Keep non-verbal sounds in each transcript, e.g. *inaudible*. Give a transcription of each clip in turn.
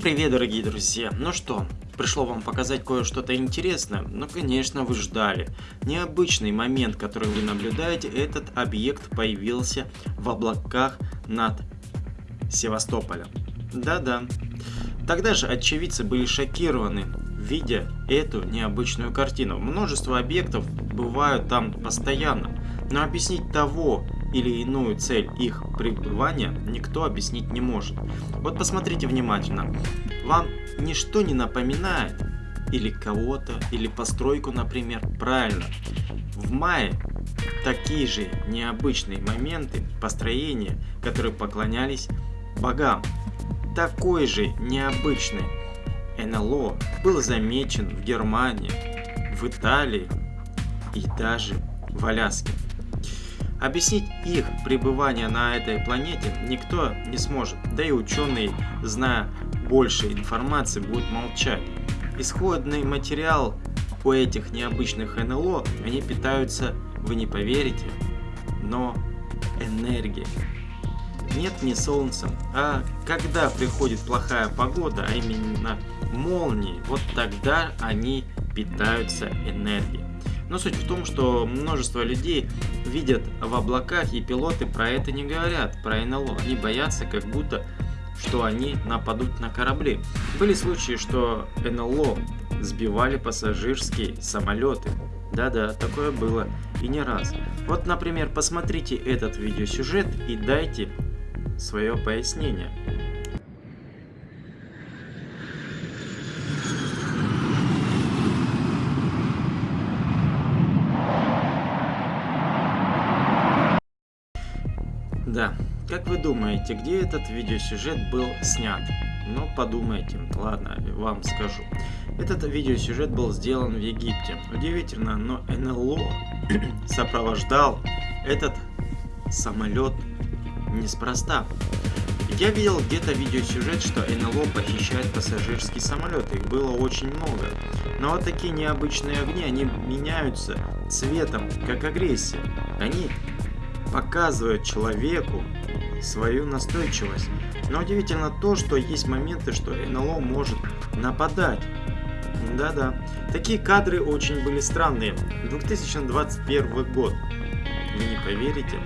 привет, дорогие друзья! Ну что, пришло вам показать кое-что-то интересное? Ну, конечно, вы ждали. Необычный момент, который вы наблюдаете, этот объект появился в облаках над Севастополем. Да-да. Тогда же очевидцы были шокированы, видя эту необычную картину. Множество объектов бывают там постоянно, но объяснить того, или иную цель их пребывания никто объяснить не может. Вот посмотрите внимательно. Вам ничто не напоминает или кого-то, или постройку, например. Правильно. В мае такие же необычные моменты построения, которые поклонялись богам. Такой же необычный НЛО был замечен в Германии, в Италии и даже в Аляске. Объяснить их пребывание на этой планете никто не сможет, да и ученые, зная больше информации, будут молчать. Исходный материал у этих необычных НЛО, они питаются, вы не поверите, но энергией. Нет не солнцем, а когда приходит плохая погода, а именно молнии, вот тогда они питаются энергией. Но суть в том, что множество людей видят в облаках, и пилоты про это не говорят, про НЛО. Они боятся, как будто, что они нападут на корабли. Были случаи, что НЛО сбивали пассажирские самолеты. Да-да, такое было и не раз. Вот, например, посмотрите этот видеосюжет и дайте свое пояснение. Да, как вы думаете, где этот видеосюжет был снят? Ну, подумайте, ладно, вам скажу. Этот видеосюжет был сделан в Египте. Удивительно, но НЛО *clears throat* сопровождал этот самолет неспроста. Я видел где-то видеосюжет, что НЛО похищает пассажирский самолет, их было очень много. Но вот такие необычные огни, они меняются цветом, как агрессия. Они показывает человеку свою настойчивость. Но удивительно то, что есть моменты, что НЛО может нападать. Да-да. Такие кадры очень были странные. 2021 год. Вы не поверите.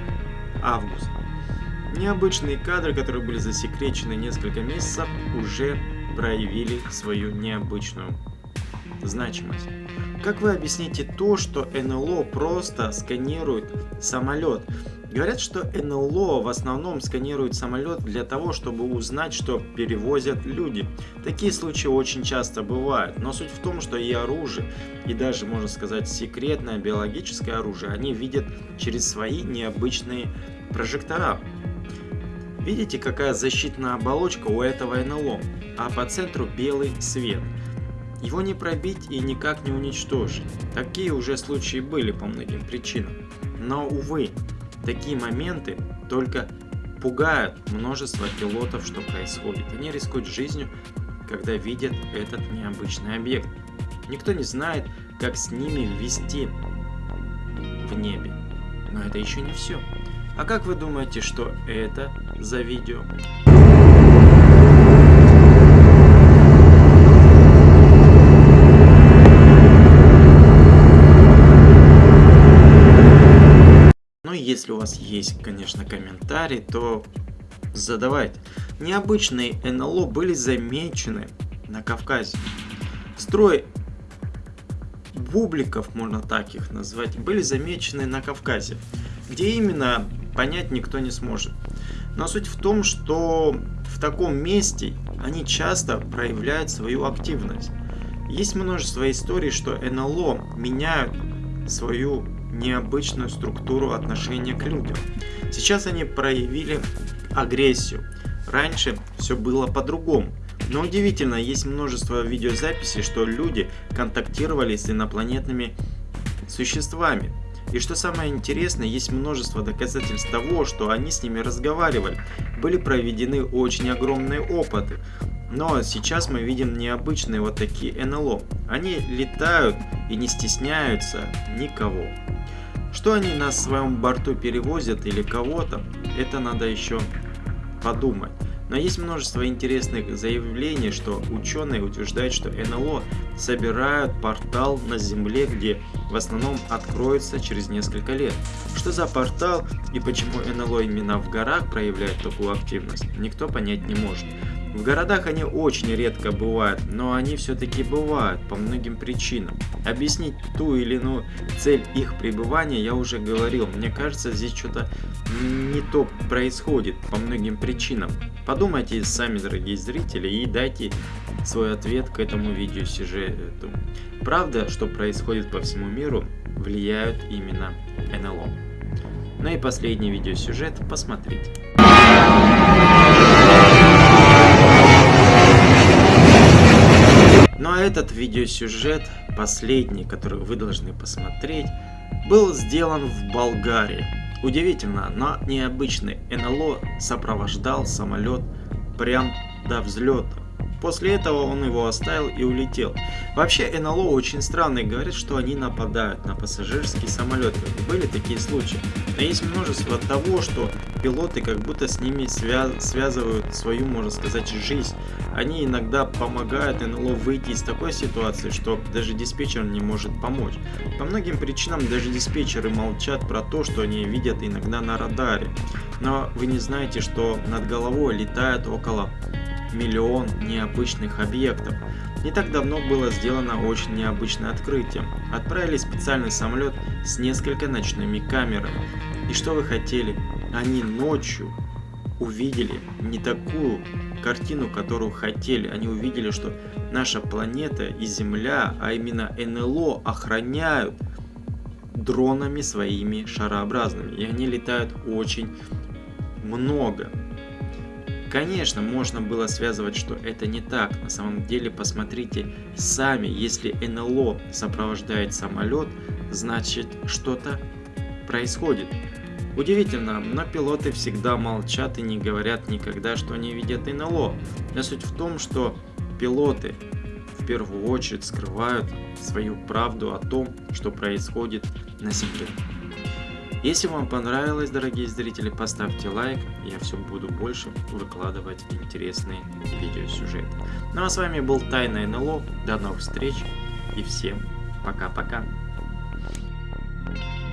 Август. Необычные кадры, которые были засекречены несколько месяцев, уже проявили свою необычную значимость. Как вы объясните то, что НЛО просто сканирует самолет? Говорят, что НЛО в основном сканирует самолет для того, чтобы узнать, что перевозят люди. Такие случаи очень часто бывают, но суть в том, что и оружие, и даже, можно сказать, секретное биологическое оружие, они видят через свои необычные прожектора. Видите, какая защитная оболочка у этого НЛО, а по центру белый свет – его не пробить и никак не уничтожить. Такие уже случаи были по многим причинам. Но, увы, такие моменты только пугают множество пилотов, что происходит. Они рискуют жизнью, когда видят этот необычный объект. Никто не знает, как с ними вести в небе. Но это еще не все. А как вы думаете, что это за видео? Если у вас есть, конечно, комментарий, то задавайте. Необычные НЛО были замечены на Кавказе. Строй бубликов, можно так их назвать, были замечены на Кавказе. Где именно, понять никто не сможет. Но суть в том, что в таком месте они часто проявляют свою активность. Есть множество историй, что НЛО меняют свою необычную структуру отношения к людям. Сейчас они проявили агрессию. Раньше все было по-другому. Но удивительно, есть множество видеозаписей, что люди контактировали с инопланетными существами. И что самое интересное, есть множество доказательств того, что они с ними разговаривали. Были проведены очень огромные опыты. Но сейчас мы видим необычные вот такие НЛО. Они летают и не стесняются никого. Что они на своем борту перевозят или кого-то, это надо еще подумать. Но есть множество интересных заявлений, что ученые утверждают, что НЛО собирают портал на Земле, где в основном откроется через несколько лет. Что за портал и почему НЛО именно в горах проявляет такую активность, никто понять не может. В городах они очень редко бывают, но они все-таки бывают по многим причинам. Объяснить ту или иную цель их пребывания я уже говорил. Мне кажется, здесь что-то не то происходит по многим причинам. Подумайте сами, дорогие зрители, и дайте свой ответ к этому видеосюжету. Правда, что происходит по всему миру, влияют именно НЛО. Ну и последний видеосюжет посмотрите. А этот видеосюжет, последний, который вы должны посмотреть, был сделан в Болгарии. Удивительно, но необычный НЛО сопровождал самолет прям до взлета. После этого он его оставил и улетел. Вообще НЛО очень странные, говорят, что они нападают на пассажирские самолеты. Были такие случаи. Но есть множество того, что пилоты как будто с ними свя связывают свою, можно сказать, жизнь. Они иногда помогают НЛО выйти из такой ситуации, что даже диспетчер не может помочь. По многим причинам даже диспетчеры молчат про то, что они видят иногда на радаре. Но вы не знаете, что над головой летает около миллион необычных объектов. Не так давно было сделано очень необычное открытие. Отправили специальный самолет с несколько ночными камерами. И что вы хотели? Они ночью увидели не такую картину, которую хотели. Они увидели, что наша планета и Земля, а именно НЛО, охраняют дронами своими шарообразными. И они летают очень много. Конечно, можно было связывать, что это не так. На самом деле, посмотрите сами, если НЛО сопровождает самолет, значит что-то происходит. Удивительно, но пилоты всегда молчат и не говорят никогда, что они видят НЛО. Но суть в том, что пилоты в первую очередь скрывают свою правду о том, что происходит на Земле. Если вам понравилось, дорогие зрители, поставьте лайк, я все буду больше выкладывать интересные видеосюжеты. Ну а с вами был Тайна НЛО, до новых встреч и всем пока-пока.